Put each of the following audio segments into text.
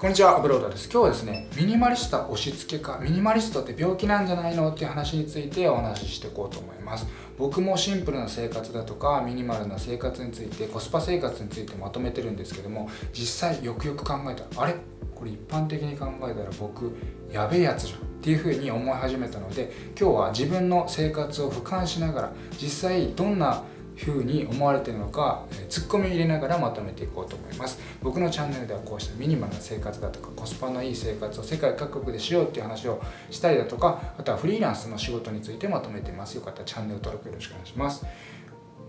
こんにちは、アブロードです。今日はですね、ミニマリスト押し付けか、ミニマリストって病気なんじゃないのっていう話についてお話ししていこうと思います。僕もシンプルな生活だとか、ミニマルな生活について、コスパ生活についてまとめてるんですけども、実際よくよく考えたら、あれ？これ一般的に考えたら僕、やべえやつじゃん。っていうふうに思い始めたので、今日は自分の生活を俯瞰しながら、実際どんなふうに思われてるのか、えツッコミを入れながらまとめていこうと思います。僕のチャンネルではこうしたミニマルな生活だとかコスパのいい生活を世界各国でしようっていう話をしたりだとかあとはフリーランスの仕事についてまとめてます。よかったらチャンネル登録よろしくお願いします。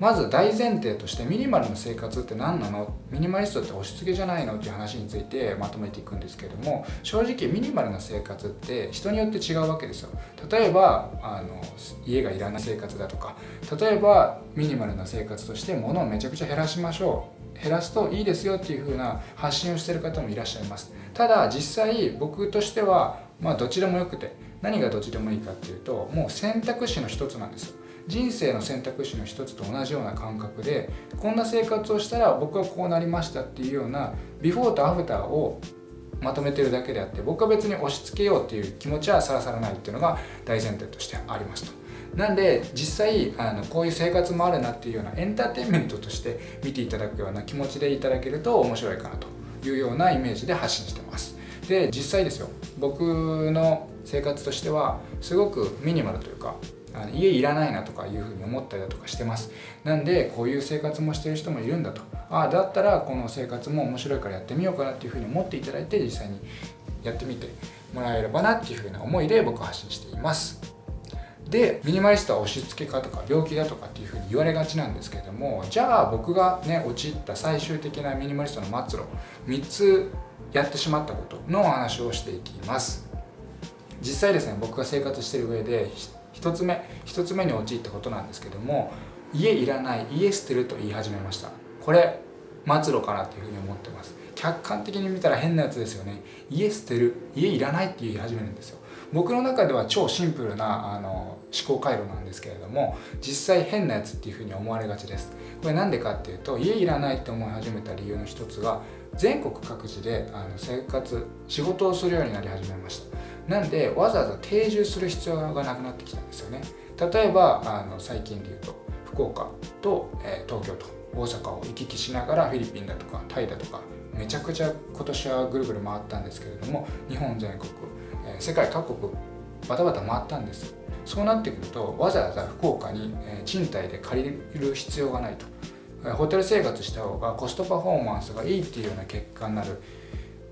まず大前提としてミニマルな生活って何なの？ミニマリストって押し付けじゃないの？っていう話についてまとめていくんですけども正直ミニマルな生活って人によって違うわけですよ。例えばあの家がいらない生活だとか例えばミニマルな生活として物をめちゃくちゃ減らしましょう。減らすといいですよっていう風な発信をしてる方もいらっしゃいます。ただ実際僕としてはまあどちらもよくて何がどっちでもいいかっていうともう選択肢の一つなんですよ人生の選択肢の一つと同じような感覚でこんな生活をしたら僕はこうなりましたっていうようなビフォーとアフターをまとめてるだけであって僕は別に押し付けようっていう気持ちはさらさらないっていうのが大前提としてありますと。なんで実際あのこういう生活もあるなっていうようなエンターテインメントとして見ていただくような気持ちでいただけると面白いかなというようなイメージで発信してます。で実際ですよ。僕の生活としてはすごくミニマルというかあの家いらないなとかいうふうに思ったりだとかしてます。なんでこういう生活もしてる人もいるんだと。ああだったらこの生活も面白いからやってみようかなっていうふうに思っていただいて実際にやってみてもらえればなっていうふうな思いで僕は発信しています。でミニマリストは押し付けかとか病気だとかっていうふうに言われがちなんですけれどもじゃあ僕がね陥った最終的なミニマリストの末路3つやってしまったことのお話をしていきます。実際ですね僕が生活してる上で1つ目1つ目に陥ったことなんですけども家いらない家捨てると言い始めました。これ末路かなっていうふうに思ってます。客観的に見たら変なやつですよね。家捨てる家いらないって言い始めるんですよ。僕の中では超シンプルなあの思考回路なんですけれども実際変なやつっていうふうに思われがちです。これなんでかっていうと家いらないって思い始めた理由の一つが全国各地であの生活仕事をするようになり始めました。なんでわざわざ定住する必要がなくなってきたんですよね。例えばあの最近で言うと福岡と、えー、東京と大阪を行き来しながらフィリピンだとかタイだとかめちゃくちゃ今年はぐるぐる回ったんですけれども日本全国、世界各国バタバタ回ったんです。そうなってくるとわざわざ福岡に、賃貸で借りる必要がないと。ホテル生活した方がコストパフォーマンスがいいっていうような結果になる。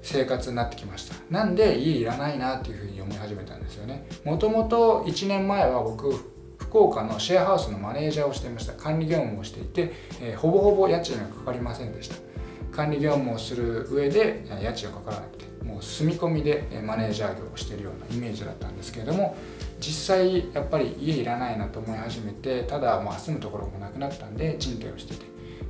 生活になってきました。なんで家いらないなっていうふうに思い始めたんですよね。もともと1年前は僕福岡のシェアハウスのマネージャーをしていました。管理業務をしていて、えー、ほぼほぼ家賃がかかりませんでした。管理業務をする上で家賃がかからなくてもう住み込みでマネージャー業をしてるようなイメージだったんですけれども実際やっぱり家いらないなと思い始めてただまあ住むところもなくなったんで賃貸をしてて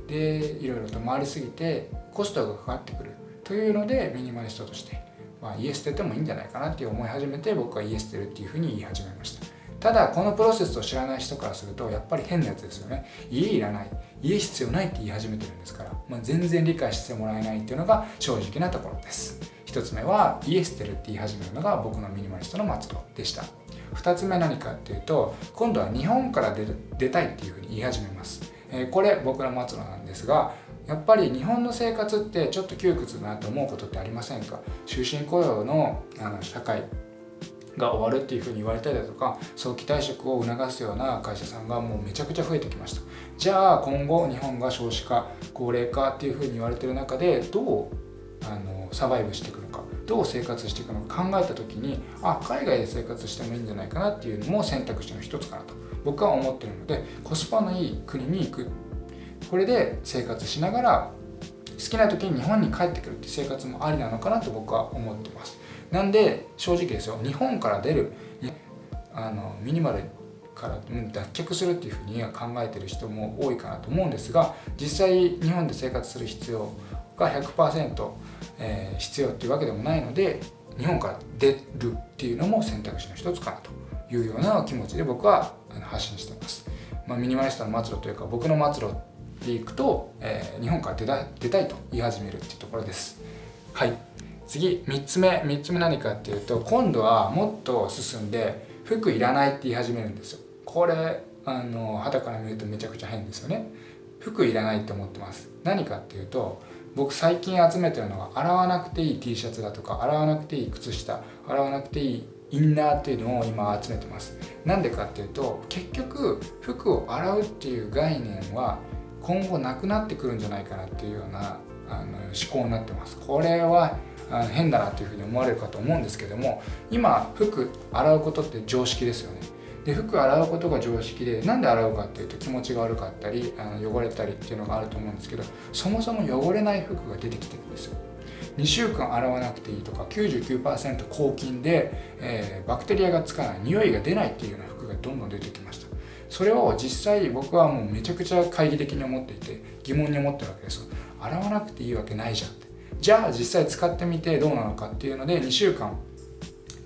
でいろいろと回りすぎてコストがかかってくる。というのでミニマリストとして、まあ、家捨ててもいいんじゃないかなって思い始めて僕は家捨てるっていうふうに言い始めました。ただこのプロセスを知らない人からするとやっぱり変なやつですよね。家いらない。家必要ないって言い始めてるんですから、まあ、全然理解してもらえないっていうのが正直なところです。1つ目は家捨てるって言い始めるのが僕のミニマリストの末路でした。2つ目何かっていうと今度は日本から出る出たいっていうふうに言い始めます、えー、これ僕の末路なんですがやっぱり日本の生活ってちょっと窮屈だなと思うことってありませんか？終身雇用のあの社会。が終わるっていうふうに言われたりだとか早期退職を促すような会社さんがもうめちゃくちゃ増えてきました。じゃあ今後日本が少子化高齢化っていうふうに言われてる中でどうあのサバイブしていくのかどう生活していくのか考えた時にあ海外で生活してもいいんじゃないかなっていうのも選択肢の一つかなと僕は思ってるのでコスパのいい国に行く。これで生活しながら好きな時に日本に帰ってくるって生活もありなのかなと僕は思ってます。なんで正直ですよ。日本から出るあのミニマルから脱却するっていうふうに考えてる人も多いかなと思うんですが実際日本で生活する必要が100%、えー、必要っていうわけでもないので日本から出るっていうのも選択肢の一つかなというような気持ちで僕は発信してます、まあ、ミニマリストの末路というか僕の末路でいくと、えー、日本から出た出たいと言い始めるっていうところです。はい。次3つ目3つ目何かっていうと今度はもっと進んで服いらないって言い始めるんですよ。これあの肌から見るとめちゃくちゃ変ですよね。服いらないって思ってます。何かっていうと僕最近集めてるのは洗わなくていい T シャツだとか洗わなくていい靴下洗わなくていいインナーっていうのを今集めてます。なんでかっていうと結局服を洗うっていう概念は今後なくなってくるんじゃないかなっていうようなあの思考になってます。これは変だなというふうに思われるかと思うんですけども今服洗うことって常識ですよね。で服洗うことが常識でなんで洗うかっていうと気持ちが悪かったりあの汚れたりっていうのがあると思うんですけどそもそも汚れない服が出てきてるんですよ。2週間洗わなくていいとか99%抗菌で、えー、バクテリアがつかない匂いが出ないっていうような服がどんどん出てきました。それを実際僕はもうめちゃくちゃ懐疑的に思っていて疑問に思ってるわけです洗わなくていいわけないじゃんって。じゃあ実際使ってみてどうなのかっていうので2週間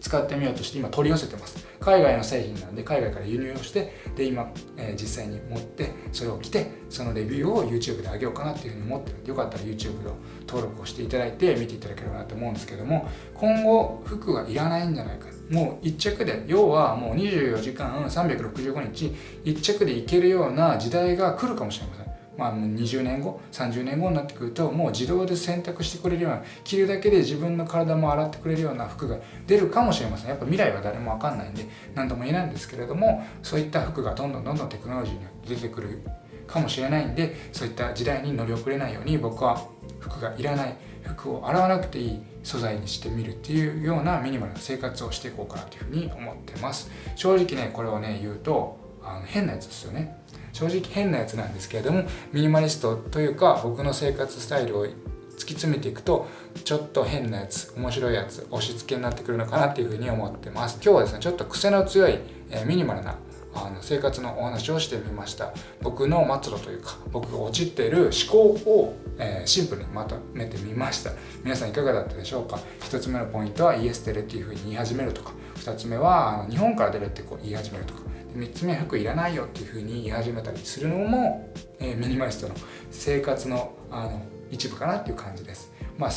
使ってみようとして今取り寄せてます。海外の製品なので海外から輸入をしてで今、えー、実際に持ってそれを着てそのレビューを YouTube で上げようかなっていうふうに思ってる。んでよかったら YouTube の登録をしていただいて見ていただければなと思うんですけども今後服がいらないんじゃないかもう1着で要はもう24時間365日1着でいけるような時代が来るかもしれません。まあ、20年後30年後になってくるともう自動で選択してくれるような着るだけで自分の体も洗ってくれるような服が出るかもしれません。やっぱ未来は誰も分かんないんで何とも言えないんですけれどもそういった服がどんどんどんどんテクノロジーに出てくるかもしれないんでそういった時代に乗り遅れないように僕は服がいらない服を洗わなくていい素材にしてみるっていうようなミニマルな生活をしていこうかなというふうに思ってます。正直ねこれをね言うとあの変なやつですよね。正直変なやつなんですけれどもミニマリストというか僕の生活スタイルを突き詰めていくとちょっと変なやつ面白いやつ押し付けになってくるのかなっていうふうに思ってます。今日はですねちょっと癖の強い、え、ミニマルなあの生活のお話をしてみました。僕の末路というか僕が陥っている思考を、えー、シンプルにまとめてみました。皆さんいかがだったでしょうか？1つ目のポイントはイエステレっていうふうに言い始めるとか。2つ目はあの日本から出るってこう言い始めるとか。3つ目服いらないよっていうふうに言い始めたりするのも、えー、ミニマリストの生活のあの一部かなっていう感じです。まあ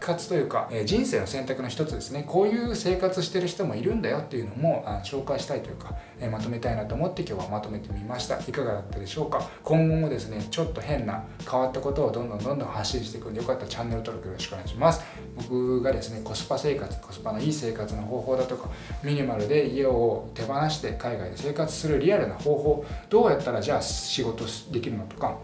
活というか、え人生の選択の一つですね。こういう生活してる人もいるんだよっていうのもあ紹介したいというか、えまとめたいなと思って今日はまとめてみました。いかがだったでしょうか？今後もですねちょっと変な変わったことをどんどんどんどん発信していくんでよかったらチャンネル登録よろしくお願いします。僕がですねコスパ生活コスパのいい生活の方法だとかミニマルで家を手放して海外で生活するリアルな方法どうやったらじゃあ仕事できるのとか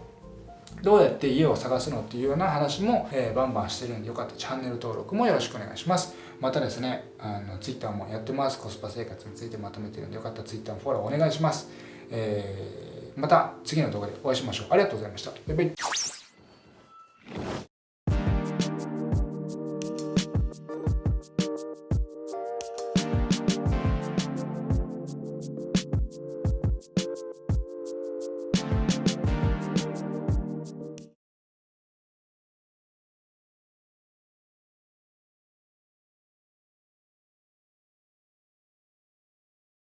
どうやって家を探すのっていうような話も、えー、バンバンしてるんでよかった。らチャンネル登録もよろしくお願いします。またですねあの Twitter もやってます。コスパ生活についてまとめてるんでよかったら Twitter のフォローお願いします、えー、また次の動画でお会いしましょう。ありがとうございました。バイバイ。